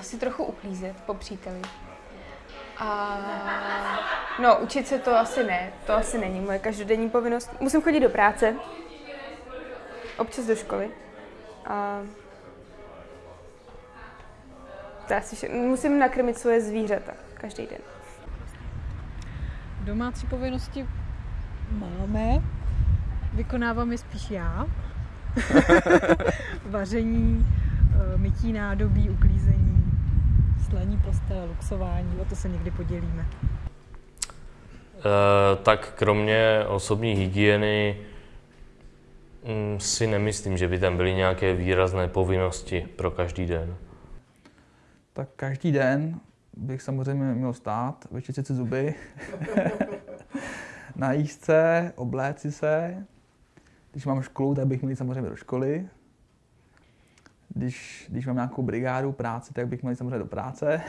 asi trochu uklízet po příteli. A no, učit se to asi ne, to asi není moje každodenní povinnost. Musím chodit do práce, občas do školy. A to asi vše. Musím nakrmit svoje zvířata každý den. Domácí povinnosti máme, vykonávám je spíš já. Vaření, mytí nádobí, uklízení, slaní postele, luxování, o to se někdy podělíme. E, tak kromě osobní hygieny mm, si nemyslím, že by tam byly nějaké výrazné povinnosti pro každý den. Tak každý den bych samozřejmě měl stát, vyčistit si zuby, najíst se, obléci se. Když mám školu, tak bych měl samozřejmě do školy. Když, když mám nějakou brigádu práci, tak bych měl samozřejmě do práce.